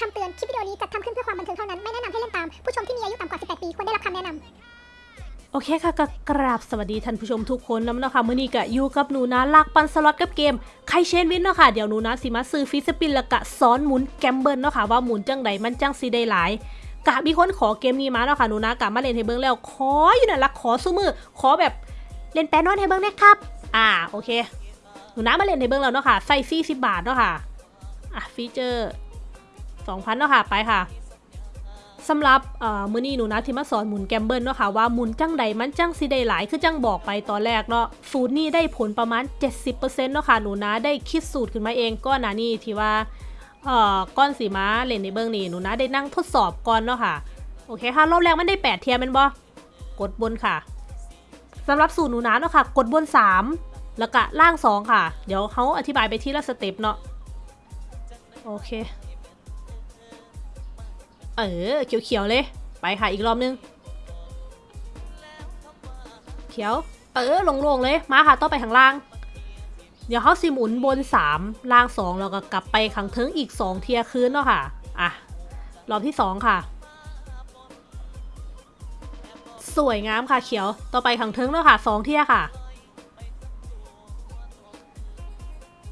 คำเตือน คลิปวิดีโอนี้จัดทำขึ้นเพื่อความบันเทิงเท่านั้น ไม่แนะนำให้เล่นตาม ผู้ชมที่มีอายุต่ำกว่า 18 ปี ควรได้รับคำแนะนำโอเคค่ะก็กราบสวัสดีท่านผู้ชมทุกคนนำเนาะค่ะมื่อนี้ก็อยู่กับหนูนะรักปันสล็อตกับเกม Caishen Wins เนาะค่ะเดี๋ยวหนูนะสิมาซื้อ free spin แล้วก็สอนหมุน gamble เนาะค่ะว่าหมุนจังใดมันจังสิได้หลายกะมีคนขอเกมนี้มาเนาะค่ะหนูนะกะมาเล่นให้เบิ่งแล้วขออยู่นั่นละขอสู้มือขอแบบเล่นแปรนอนให้เบิ่งนะครับ อ่าโอเค หนูนะมาเล่นให้เบิ่งแล้วเนาะค่ะใส่ซีสิบบาทเนาะค่ะอะฟีเจอร์ สองพันเนาะค่ะ ไปค่ะสำหรับเมื้อนี้หนูนะที่มาสอนหมุนแกมเบิลเนาะค่ะว่าหมุนจังใดมันจังสิได้หลายคือจังบอกไปตอนแรกเนาะสูตรนี้ได้ผลประมาณ 70%เนาะค่ะหนูนะได้คิดสูตรขึ้นมาเองก็นะนี่ที่ว่าเอ่อก้อนสีม้าเล่นในเบื้องนี้หนูนะได้นั่งทดสอบก่อนเนาะค่ะโอเคค่ะรอบแรกมันได้ 8 เทียมเป็นบ่กดบนค่ะสำหรับสูตรหนูนะเนาะค่ะ กดบน 3 แล้วก็ล่าง 2 ค่ะ เดี๋ยวเขาอธิบายไปที่ละสเต็ปเนาะโอเค เออ เขียวๆเลย ไปค่ะอีกรอบนึง เขียว เออลงๆเลย มาค่ะต้องไปข้างล่าง เดี๋ยวเขาสิหมุนบน 3 ล่าง 2 แล้วก็กลับไปข้างเทิงอีก 2 เทียคืนเนาะค่ะ อะ รอบที่ 2 ค่ะ สวยงามค่ะเขียว ต่อไปข้างเทิงเนาะค่ะ 2 เทียค่ะ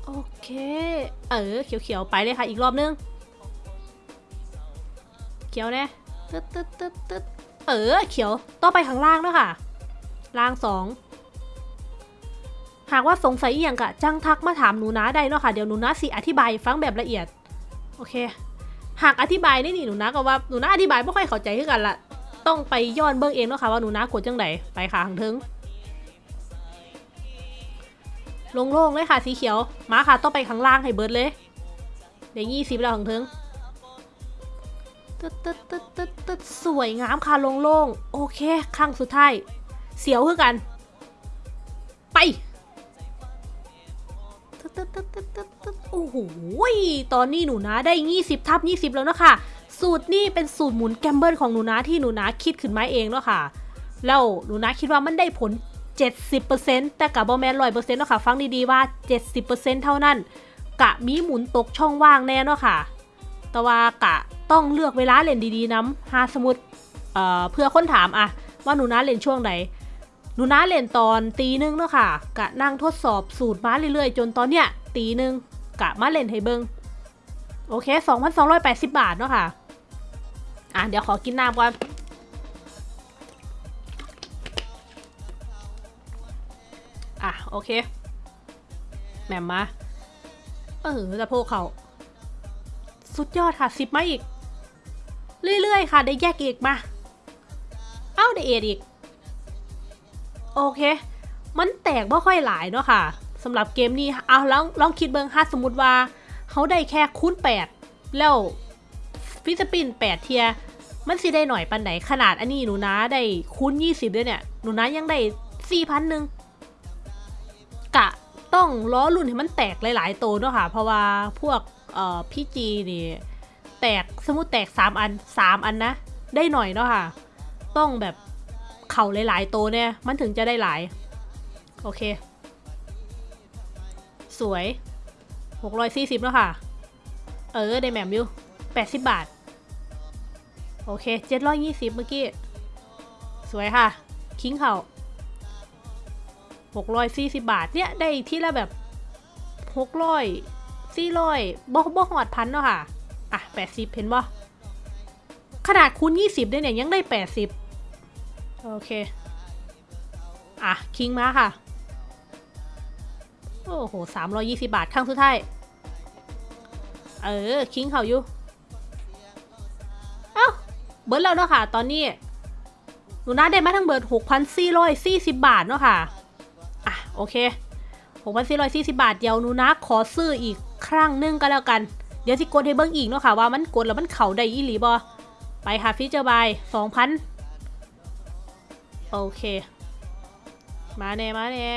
โอเค เออ เขียวๆ ไปเลยค่ะ อีกรอบนึง ขียวน่ตึ๊ดตึ๊ดตึ๊ดตึ๊ดเออเขียวต่องไปข้างล่างแล้วค่ะ ล่างสองหากว่าสงสัยอย่างกะจังทักมาถามหนูนะได้เนาะค่ะเดี๋ยวหนูนะสิอธิบายฟังแบบละเอียด โอเค หากอธิบายนี่นี่หนูนะก็ว่าหนูนะอธิบายไม่ค่อยเข้าใจคือกันละต้องไปย้อนเบิ่งเองเนาะค่ะว่าหนูนะกดจังไดไปค่ะข้างเทิงโล่งๆเลยค่ะสีเขียวมาค่ะต้องไปข้างล่างให้เบิร์ดเลยเดี๋ยวยี่สิบแล้วข้างเทิง ตึ๊ดตึ๊ดตึ๊ดตึ๊ดตึ๊ดสวยงามค่ะโล่งๆโอเคครั้งสุดท้าย เสียวคือกัน ไปตึ๊ดตึ๊ดตึ๊ดตึ๊ดตึ๊ดตึ๊ดโอ้โหตอนนี้หนูนะได้20ทับ20แล้วนะคะสูตรนี่เป็นสูตรหมุนแกมเบิลของหนูนะที่หนูนะคิดขึ้นมาเองเนาะค่ะแล้วหนูนะคิดว่ามันได้ผล 70%แต่กับบอแมนร้อยเปอร์เซ็นต์เนาะค่ะ ฟังดีๆว่า 70%เท่านั้น กะมีหมุนตกช่องว่างแน่เนาะค่ะ แต่ว่ากะต้องเลือกเวลาเล่นดีๆน้ำหาสมุดเอ่อเพื่อค้นถามอะว่าหนูนะเล่นช่วงไหนหนูนะเล่นตอนตีหนึงเนาะค่ะ กะนั่งทดสอบสูตรมาเรื่อยๆ จนตอนเนี้ยตีหนึงกะมาเล่นให้เบิงโอเค 2,280 บาทเนาะค่ะ อะ เดี๋ยวขอกินน้ำก่อน อะ โอเค แหม่มมา เออจะโพกเขา สุดยอดค่ะสิบมาอีก เรื่อยๆ ค่ะ ได้แยกอีกมา เอ้าได้เอ็ดอีก โอเค มันแตกไม่ค่อยหลายเนาะค่ะสำหรับเกมนี้เอาลองลองคิดเบิงฮะสมมติว่าเขาได้แค่คูณ8 แล้วฟิสปิน8 เทีย มันสิได้หน่อยปันไหนขนาดอันนี้หนูนะได้คูณ20ด้วยเนี่ย หนูนะยังได้4,000หนึ่งกะต้องล้อรุ่นให้มันแตกหลาย ๆ โตวเนาะค่ะ เพราะว่าพวก พี่จีนี่แตกสมมติแตกสามอันสามอันนะ ได้หน่อยเนาะค่ะ ต้องแบบเข่าหลายๆโตวเนี่ย มันถึงจะได้หลาย โอเค สวยหกร้อยสี่สิบแล้วค่ะ เออ ได้แหม่มอยู่แปดสิบบาท โอเคเจ็ดร้อยยี่สิบเมื่อกี้ สวยค่ะ คิงเข่าหกร้อยสี่สิบบาท เนี่ย ได้ที่ละแบบหกร้อย สี่ร้อยบ่บ่หอดพันเนาะค่ะ อะแปดสิบเห็นบ่ขนาดคูณยี่สิบเนี่ยยังได้แปดสิบโอเค อะ คิงมาค่ะ โอ้โหสามร้อยี่สิบาทครั้งสุดท้าย เออ คิงเขาอยู่ เอ้า เบิร์ดแล้วเนาะค่ะ ตอนนี้ หนูน่าได้มาทั้งเบิร์ดหกพันสี่ร้อยสี่สิบบาทเนาะค่ะ อะ โอเค6,440บาท เดี๋ยวหนูนะขอซื้ออีก ครั้งหนึงก็แล้วกัน เดี๋ยวสิกดให้เบิ้งอีกเนาะค่ะว่ามันกดแล้วมันเข่าได้อีหลีบอไปค่ะฟีเจอร์บาย2,000โอเค มาแน่มาแน่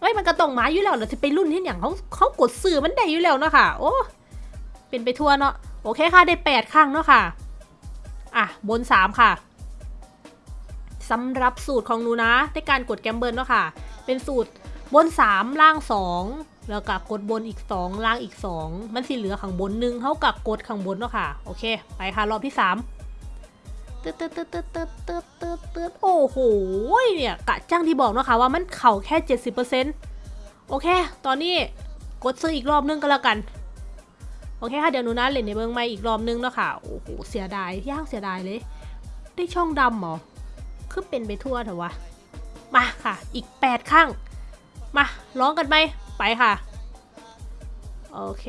เฮ้ยมันกระตองหมาอยู่แล้วเราจะไปรุ่นที่อย่างเขาเขากดซื้อมันได้อยู่แล้วเนาะค่ะ โอ้เป็นไปทั่วเนาะโอเคค่ะได้8ครั้งเนาะค่ะ อะบน3ค่ะสำหรับสูตรของหนูนะในการกดแกมเบิลเนาะค่ะ เป็นสูตร บน 3 ล่าง 2 แล้วก็กดบนอีกสองล่างอีกสองมันสิเหลือข้างบนหนึ่งเท่ากับกดข้างบนเนาะค่ะ โอเค ไปค่ะ รอบที่สามตึ๊ดตึ๊ดตึ๊ดตึ๊ดตึ๊ดตึ๊ดตึ๊ดตึ๊ดโอ้โห เนี่ยกะจ้างที่บอกเนาะค่ะว่ามันเข่าแค่ 70%โอเค ตอนนี้กดซื้ออีกรอบนึงก็แล้วกันโอเคค่ะเดี๋ยวหนูนะเล่นในเบิ้งไม่อีกรอบนึงเนาะค่ะ โอ้โห เสียดายย่างเสียดายเลย ได้ช่องดำหรอ คือเป็นไปทั่วเถอะวะ มาค่ะ อีก 8 ข้าง มาร้องกันไหมไปค่ะ โอเค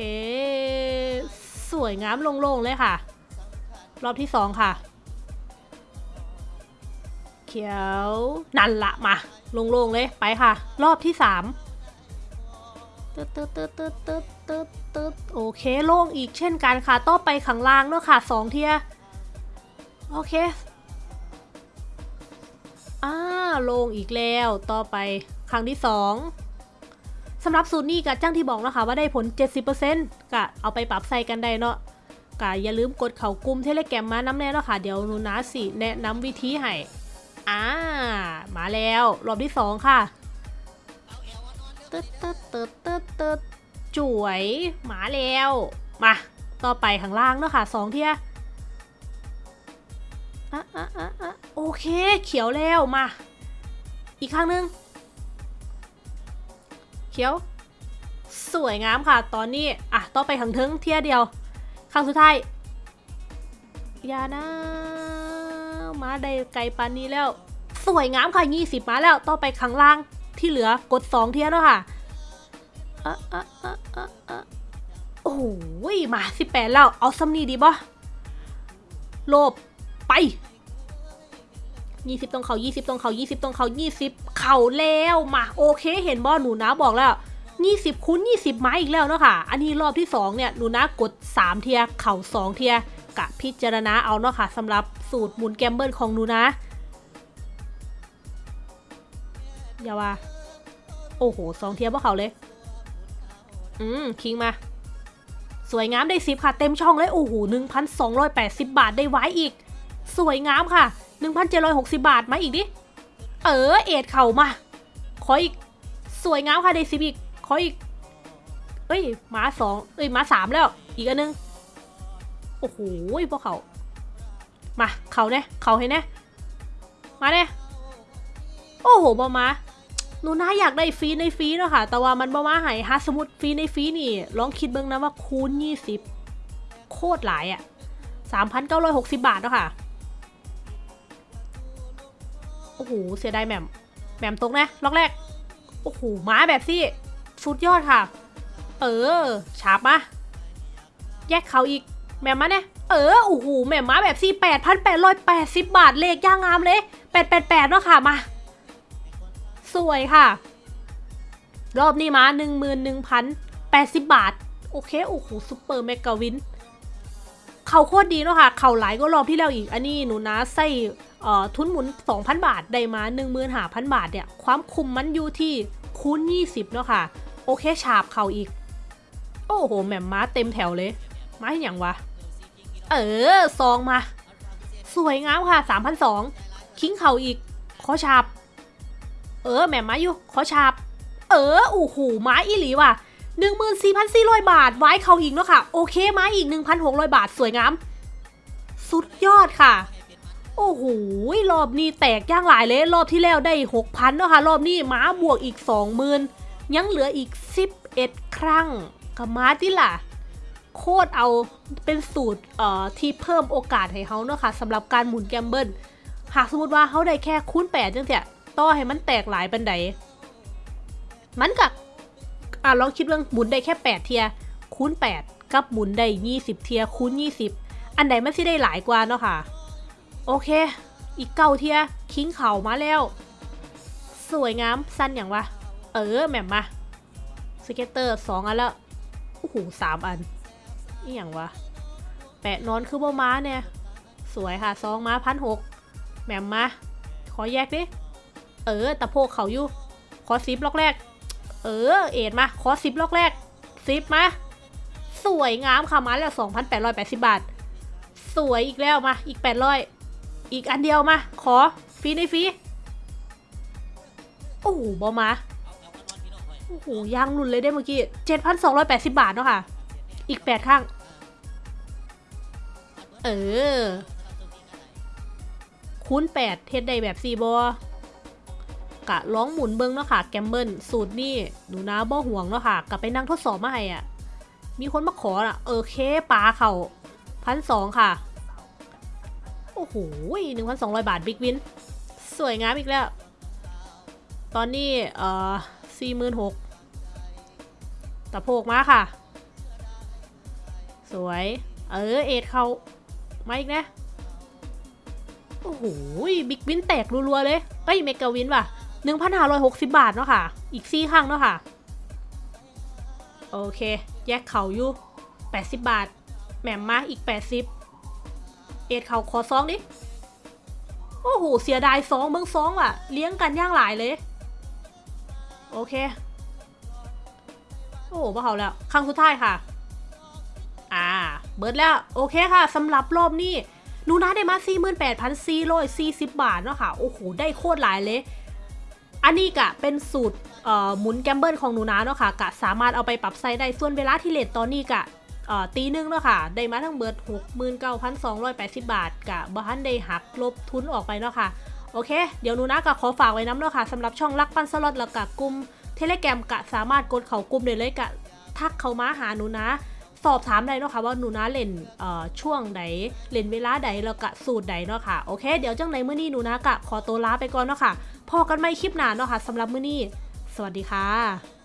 สวยงามโล่งๆเลยค่ะ รอบที่สองค่ะ เขียวนั่นละมาโล่งๆเลยไปค่ะ รอบที่สามตึ๊ดตึ๊ดตึ๊ดตึ๊ดตึ๊ดตึ๊ดตึ๊ดโอเคโล่งอีกเช่นกันค่ะ ต่อไปข้างล่างเนอะค่ะสองเทียโอเค ลงอีกแล้วต่อไปครั้งที่สองสำหรับสูตรนี้กับจ้างที่บอกนะคะว่าได้ผล 70%ก็เอาไปปรับใส่กันได้เนาะก็อย่าลืมกดเข่ากลุ่มเทเลแกรมมาน้ำแน่เนาะค่ะ เดี๋ยวนูนะสิแนะนำวิธีให้อ่ามาแล้วรอบที่สองค่ะตึ๊ดตึ๊ดตึ๊ดตึ๊ดตึ๊ดจุ๋วยมาแล้วมาต่อไปข้างล่างเนาะค่ะสองเทียอะอะอะโอเค เขียวแล้วมา อีกข้างหนึง เขียว สวยงามค่ะ ตอนนี้ อะต่องไปข้างทิงเทียเดียว ข้างสุดท้ายอย่านะ มาได้ไกลปานนี้แล้ว สวยงามค่ะ20มาแล้วต่องไปข้างล่างที่เหลือกด2เทียแล้วค่ะอะอะโอ้โหมา18แปะแล้ว เอาซัมนี่ดีบ่โลบไป 20ตรงเขา20ตรงเขา20ตรงเขา20 เข่าแล้วมาโอเคเห็นบ่หนูนะบอกแล้ว 20คูณ20 ไม้อีกแล้วเนาะค่ะ อันนี้รอบที่ 2 เนี่ยหนูนะกด 3 เทีย เข่า 2 เทียกะพิจารณาเอาเนาะค่ะสำหรับสูตรหมุนแกมเบิลของหนูนะ อย่าว่า โอ้โหสองเทียบพวกเขาเลย อืม คิงมา สวยงามได้สิบค่ะ เต็มช่องเลย โอ้โหหนึ่งพันสองร้อยแปดสิบบาทได้ไว้อีก สวยงามค่ะ หนึ่งพันเจร้อยหกสิบาทมาอีกดิ เออ เอ็ดเข่ามา ขออีก สวยงามค่ะได้สิบอีก ขออีก เอ้ยมาสองเอ้ยมาสามแล้ว อีกอันนึง โอ้โหพวกเขา มาเขาเนี่ยเขาให้เนี่ยมาเนี่ยโอ้โหบอมาหนูน่าอยากได้ฟรีในฟรีเนาะค่ะ แต่ว่ามันบอมาหายฮาสมุดฟรีในฟรีนี่ ลองคิดเบิ่งนะว่าคูณ20โคตรหลายอะ่ะ3,960บาทเนาะค่ะ โอ้โห เสียดายแหม่มแหม่มตกนะ ล็อกแรก โอ้โห ม้าแบบซี่สุดยอดค่ะ เออ ฉาบมา แยกเขาอีก แหม่มมาเนี่ย เออ โอ้โห แหม่มม้าแบบซี่8,880บบาท เลขย่างงามเลย888เนาะค่ะ มา สวยค่ะ รอบนี้มา11,080บบาท โอเค โอ้โห Super Mega Win เขาโคตรดีเนาะค่ะ เขาหลายก็รอบที่แล้วอีก อันนี้หนูนะใส่ ทุนหมุน 2,000 บาท ได้มา15,000 บาทเนี่ย ความคุ้มมันอยู่ที่คูณ 20 เนาะค่ะ โอเค ฉาบเขาอีก โอ้โห แหม่มม้าเต็มแถวเลย มาให้อย่างวะ เออ ซองมา สวยงามค่ะ3,200คิงเขาอีก ขอฉาบ เออ แหม่มมาอยู่ ขอฉาบ เออ โอ้โหไม้อีหลีว่ะ14,400 บาท ไว้เขาอีกเนาะค่ะ โอเค ม้อีก 1,600 บาท สวยงาม สุดยอดค่ะ โอ้โหรอบนี้แตกย่างหลายเลยรอบที่แล้วได้6,000เนาะค่ะรอบนี้ม้าบวกอีก20,000ยังเหลืออีก11ครั้งกับม้าที่ล่ะ โคตรเอาเป็นสูตรเอ่อที่เพิ่มโอกาสให้เขาเนาะค่ะสำหรับการหมุนแกมเบิลหากสมมติว่าเขาได้แค่คูณ8จังเสียต่อให้มันแตกหลายปันใดมันกับอะลองคิดว่าหมุนได้แค่8เทียคูณ8กับหมุนได้20เทียคูณ20อันใดมันสิได้หลายกว่าเนาะค่ะ โอเค อีกเก้าเทีย King เข่ามาแล้ว สวยงามสั้นอย่างวะ เออแหม่มมา scatter สองอันแล้วโอ้โหสามอันนี่อย่างวะ แปะนอนคือบ่ม้าเนี่ย สวยค่ะซองม้าพันหกแหม่มมาขอแยกดิ เออตะโพกเขาอยู่ ขอซิปล็อกแรก เออ เอ็ดมา ขอซิปล็อกแรกซิปมาสวยงามค่ะมาแล้วสองพันแปดร้อยแปดสิบบาท สวยอีกแล้วมาอีกแปดร้ อีกอันเดียวมา ขอฟรีในฟรีโอ้โหบอมาโอ้โหยางหลุนเลยได้เมื่อกี้7,280บาทเนาะค่ะ อีก8ข้าง เออ คูณ8เทสได้แบบซีบอกะร้องหมุนเบิ้งเนาะค่ะ แกมเบิลสูตรนี่หนูนะบ่ห่วงเนาะค่ะ กลับไปนั่งทดสอบมาให้อะ มีคนมาขออะ เออเคปลาเขาพันสองค่ะ โอ้โหหนึ่งพันสองร้อยบาทบิ๊กวิน สวยงามอีกแล้ว ตอนนี้ เอ่อสี่หมื่นหกตะโพกมาค่ะ สวย เออ เอ็ดเขามาอีกนะ โอ้โหบิ๊กวินแตกรัวๆ เลยเอ้ยเมกาวินว่ะหนึ่งพันห้าร้อยหกสิบบาทเนาะค่ะ อีกซี่ข้างเนาะค่ะ โอเค แยกเขาอยู่แปดสิบบาท แหม่มมาอีกแปดสิบ เอ็ดเขาขอซองดิ โอ้โห เสียดายซองเบิ้งซองว่ะ เลี้ยงกันย่างหลายเลย โอเค โอ้โหมาเขาแล้ว ครั้งสุดท้ายค่ะ อ่า เบิร์ดแล้ว โอเคค่ะสำหรับรอบนี้หนูนะได้มา 48,440 บาทเนาะค่ะ โอ้โห ได้โคตรหลายเลย อันนี้กะเป็นสูตรหมุน gamble ของหนูนะเนาะค่ะ กะสามารถเอาไปปรับใช้ได้ ส่วนเวลาที่เล่นตอนนี้กะ ตีหนึ่งเนาะค่ะ ได้มาทั้งเบิด 69,280 บาทกะบ่ทันได้หักลบทุนออกไปเนาะค่ะ โอเค เดี๋ยวหนูนะกะขอฝากไว้นำเนาะค่ะสำหรับช่องรักปันสล็อตแล้วกะกลุ่มเทเลแกรมกะสามารถกดเข่ากลุ่มได้เลยกะทักเขามาหาหนูนะ สอบถามได้เนาะค่ะว่าหนูนะเล่นช่วงใดเล่นเวลาใดแล้วกะสูตรใดเนาะค่ะโอเค เดี๋ยวจังในมื้อนี้หนูนะกะขอตัวลาไปก่อนเนาะค่ะพอกันไม่คลิปหนาเนาะค่ะสำหรับมื้อนี้ สวัสดีค่ะ